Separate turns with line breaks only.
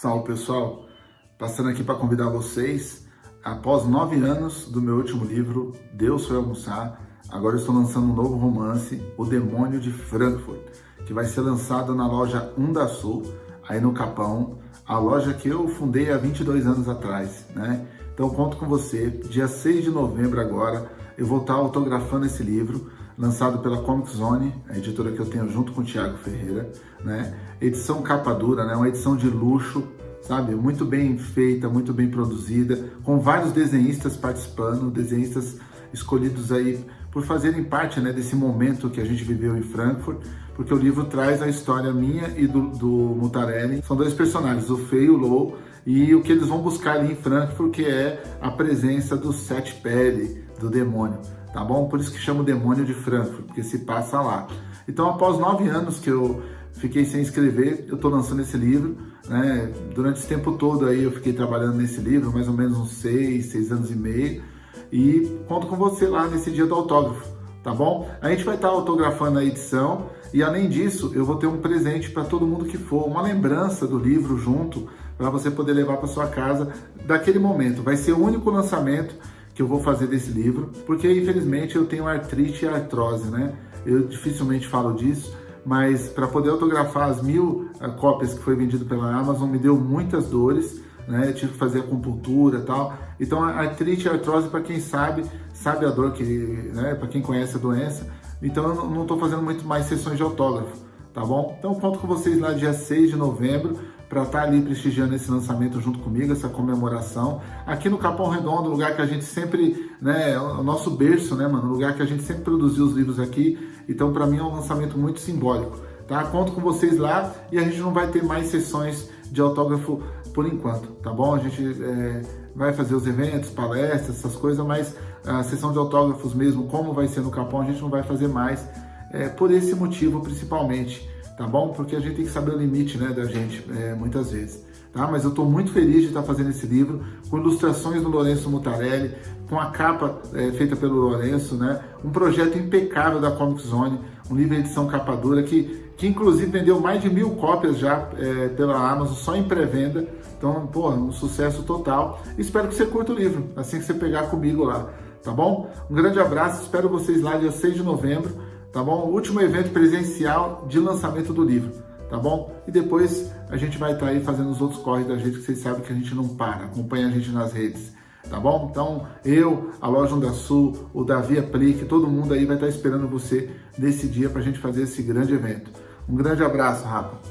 Salve pessoal, passando aqui para convidar vocês, após nove anos do meu último livro, Deus foi almoçar, agora estou lançando um novo romance, O Demônio de Frankfurt, que vai ser lançado na loja Unda Sul, aí no Capão, a loja que eu fundei há 22 anos atrás, né? Então conto com você, dia 6 de novembro agora, eu vou estar autografando esse livro, lançado pela Comic Zone, a editora que eu tenho junto com o Thiago Ferreira, né? Edição capa dura, né? Uma edição de luxo, sabe? Muito bem feita, muito bem produzida, com vários desenhistas participando, desenhistas escolhidos aí por fazerem parte né, desse momento que a gente viveu em Frankfurt, porque o livro traz a história minha e do, do Mutarelli. São dois personagens, o Fei e o Lou, e o que eles vão buscar ali em Frankfurt, que é a presença do Sete Pele, do demônio tá bom? Por isso que chama o demônio de Frankfurt, porque se passa lá. Então, após nove anos que eu fiquei sem escrever, eu estou lançando esse livro, né? Durante esse tempo todo aí eu fiquei trabalhando nesse livro, mais ou menos uns seis, seis anos e meio, e conto com você lá nesse dia do autógrafo, tá bom? A gente vai estar tá autografando a edição, e além disso, eu vou ter um presente para todo mundo que for, uma lembrança do livro junto, para você poder levar para sua casa daquele momento. Vai ser o único lançamento que eu vou fazer desse livro, porque infelizmente eu tenho artrite e artrose, né? Eu dificilmente falo disso, mas para poder autografar as mil uh, cópias que foi vendido pela Amazon me deu muitas dores, né? Eu tive que fazer acupuntura e tal. Então artrite e artrose, para quem sabe, sabe a dor que, né? Para quem conhece a doença. Então eu não estou fazendo muito mais sessões de autógrafo, tá bom? Então conto com vocês lá dia 6 de novembro para estar tá ali prestigiando esse lançamento junto comigo, essa comemoração. Aqui no Capão Redondo, lugar que a gente sempre, né, o nosso berço, né, mano, lugar que a gente sempre produziu os livros aqui. Então, para mim é um lançamento muito simbólico, tá? Conto com vocês lá e a gente não vai ter mais sessões de autógrafo por enquanto, tá bom? A gente é, vai fazer os eventos, palestras, essas coisas, mas a sessão de autógrafos mesmo, como vai ser no Capão, a gente não vai fazer mais, é, por esse motivo principalmente tá bom? Porque a gente tem que saber o limite né, da gente, é, muitas vezes. Tá? Mas eu estou muito feliz de estar fazendo esse livro, com ilustrações do Lourenço Mutarelli, com a capa é, feita pelo Lourenço, né? um projeto impecável da Comic Zone, um livro de edição capa dura, que, que inclusive vendeu mais de mil cópias já é, pela Amazon, só em pré-venda. Então, pô, um sucesso total. Espero que você curta o livro, assim que você pegar comigo lá, tá bom? Um grande abraço, espero vocês lá dia 6 de novembro tá bom? O último evento presencial de lançamento do livro, tá bom? E depois a gente vai estar tá aí fazendo os outros corres da gente, que vocês sabem que a gente não para, acompanha a gente nas redes, tá bom? Então, eu, a Loja Onda Sul, o Davi Aplique, todo mundo aí vai estar tá esperando você nesse dia para a gente fazer esse grande evento. Um grande abraço, Rafa.